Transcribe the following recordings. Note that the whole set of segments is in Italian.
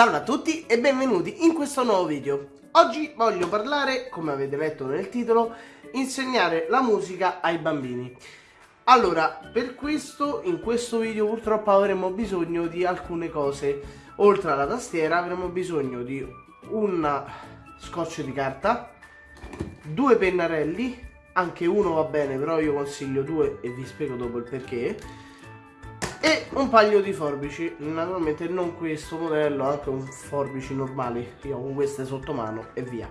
Salve a tutti e benvenuti in questo nuovo video. Oggi voglio parlare, come avete letto nel titolo, insegnare la musica ai bambini. Allora, per questo, in questo video purtroppo avremo bisogno di alcune cose. Oltre alla tastiera avremo bisogno di un scotch di carta, due pennarelli, anche uno va bene, però io consiglio due e vi spiego dopo il perché e un paio di forbici. Naturalmente non questo modello anche un forbici normali. Io ho queste sotto mano e via.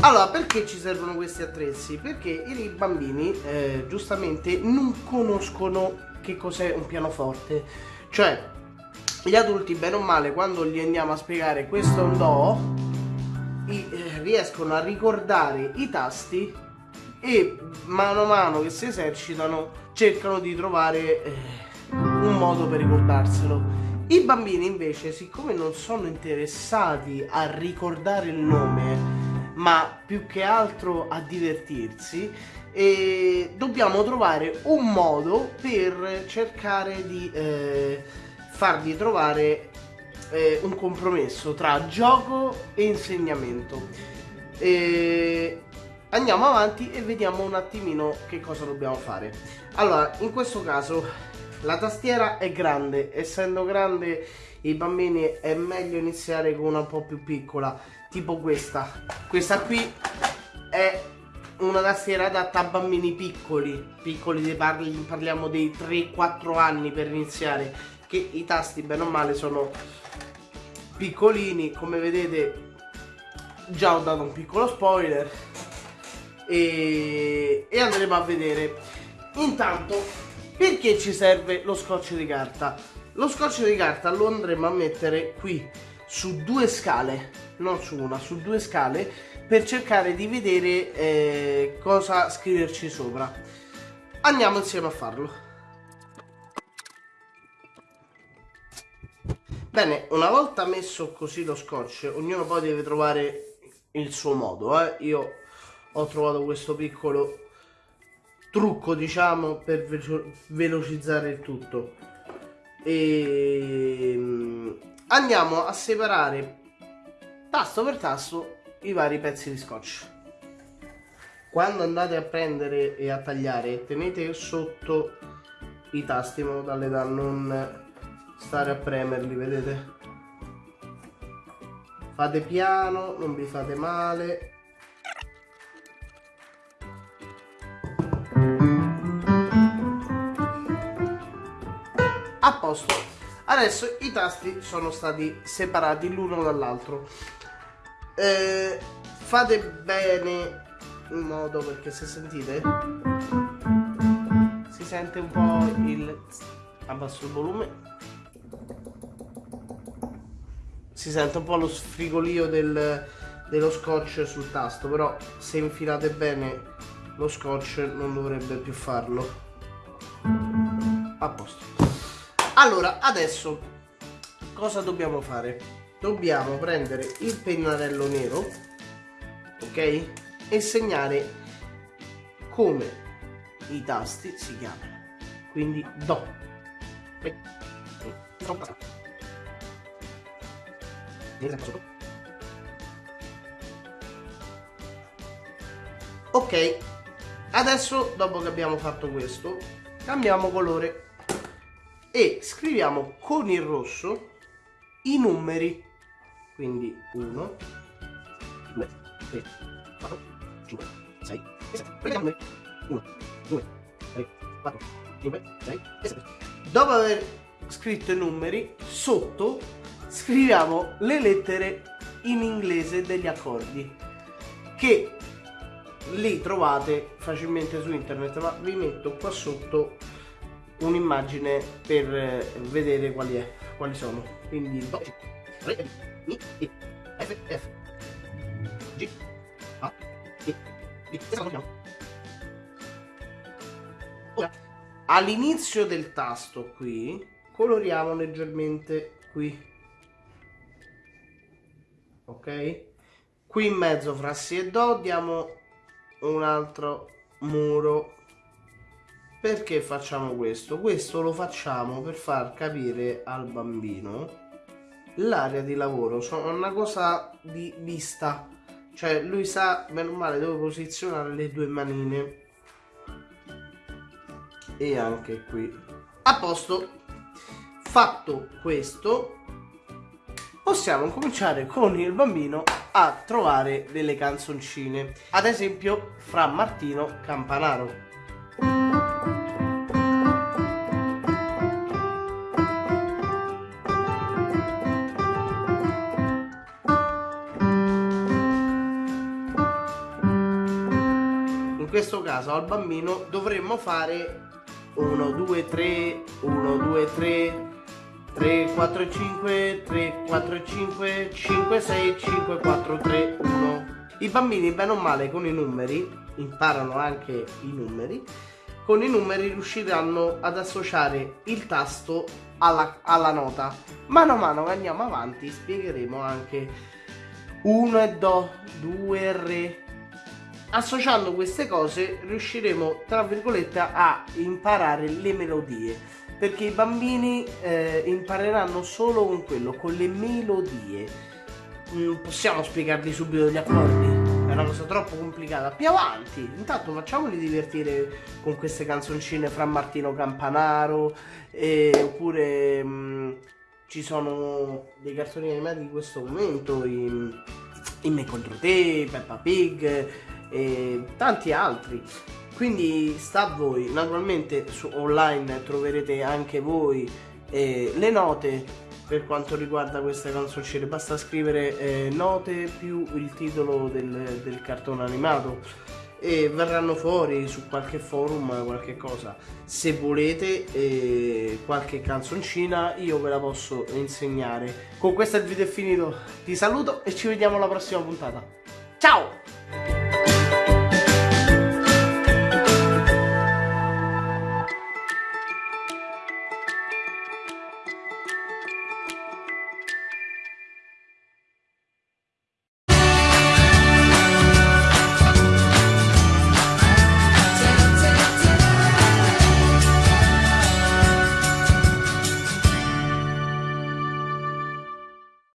Allora perché ci servono questi attrezzi? Perché i bambini eh, giustamente non conoscono che cos'è un pianoforte. Cioè gli adulti bene o male quando gli andiamo a spiegare questo è un do i, eh, riescono a ricordare i tasti e mano a mano che si esercitano cercano di trovare eh, modo per ricordarselo. I bambini invece, siccome non sono interessati a ricordare il nome, ma più che altro a divertirsi, e dobbiamo trovare un modo per cercare di eh, fargli trovare eh, un compromesso tra gioco e insegnamento. E andiamo avanti e vediamo un attimino che cosa dobbiamo fare. Allora, in questo caso la tastiera è grande, essendo grande i bambini è meglio iniziare con una un po' più piccola, tipo questa. Questa qui è una tastiera adatta a bambini piccoli, piccoli parli, parliamo dei 3-4 anni per iniziare, che i tasti bene o male sono piccolini, come vedete già ho dato un piccolo spoiler e, e andremo a vedere. Intanto perché ci serve lo scotch di carta? Lo scotch di carta lo andremo a mettere qui su due scale, non su una, su due scale per cercare di vedere eh, cosa scriverci sopra. Andiamo insieme a farlo. Bene, una volta messo così lo scotch, ognuno poi deve trovare il suo modo. Eh? Io ho trovato questo piccolo trucco diciamo per velocizzare il tutto. E ehm, andiamo a separare tasto per tasto i vari pezzi di scotch. Quando andate a prendere e a tagliare tenete sotto i tasti in modo tale da non stare a premerli vedete? Fate piano non vi fate male posto. Adesso i tasti sono stati separati l'uno dall'altro. Eh, fate bene in modo perché se sentite si sente un po' il abbasso il volume. Si sente un po' lo sfrigolio del, dello scotch sul tasto però se infilate bene lo scotch non dovrebbe più farlo. A posto allora, adesso cosa dobbiamo fare? Dobbiamo prendere il pennarello nero, ok? E segnare come i tasti si chiamano. Quindi Do. Ok, adesso dopo che abbiamo fatto questo, cambiamo colore e scriviamo con il rosso i numeri. Quindi 1 2 3 4 5 6 e 7 prendiamo 1 2 3 4 5 6 e 7 dopo aver scritto i numeri sotto scriviamo le lettere in inglese degli accordi che li trovate facilmente su internet ma vi metto qua sotto un'immagine per eh, vedere quali, è, quali sono. Quindi all'inizio del tasto qui, coloriamo leggermente qui. Ok? Qui in mezzo fra si e do diamo un altro muro perché facciamo questo? Questo lo facciamo per far capire al bambino l'area di lavoro, sono una cosa di vista, cioè lui sa meno male dove posizionare le due manine e anche qui. A posto, fatto questo, possiamo cominciare con il bambino a trovare delle canzoncine, ad esempio fra Martino Campanaro. Questo caso al bambino dovremmo fare 1, 2, 3, 1, 2, 3, 3, 4, 5, 3, 4, 5, 5, 6, 5, 4, 3, 1. I bambini, bene o male, con i numeri, imparano anche i numeri, con i numeri riusciranno ad associare il tasto alla, alla nota. Mano a mano che andiamo avanti spiegheremo anche 1 e Do, 2 e Re, associando queste cose riusciremo tra virgolette a imparare le melodie perché i bambini eh, impareranno solo con quello con le melodie. Mm, possiamo spiegarli subito gli accordi? È una cosa troppo complicata. Più avanti. Intanto facciamoli divertire con queste canzoncine fra Martino Campanaro eh, oppure mm, ci sono dei cartoni animati di questo momento in, in Me contro te, Peppa Pig e tanti altri. Quindi sta a voi, naturalmente su online troverete anche voi eh, le note per quanto riguarda queste canzoncine, basta scrivere eh, note più il titolo del, del cartone animato e verranno fuori su qualche forum qualche cosa. Se volete eh, qualche canzoncina io ve la posso insegnare. Con questo il video è finito. Ti saluto e ci vediamo alla prossima puntata. Ciao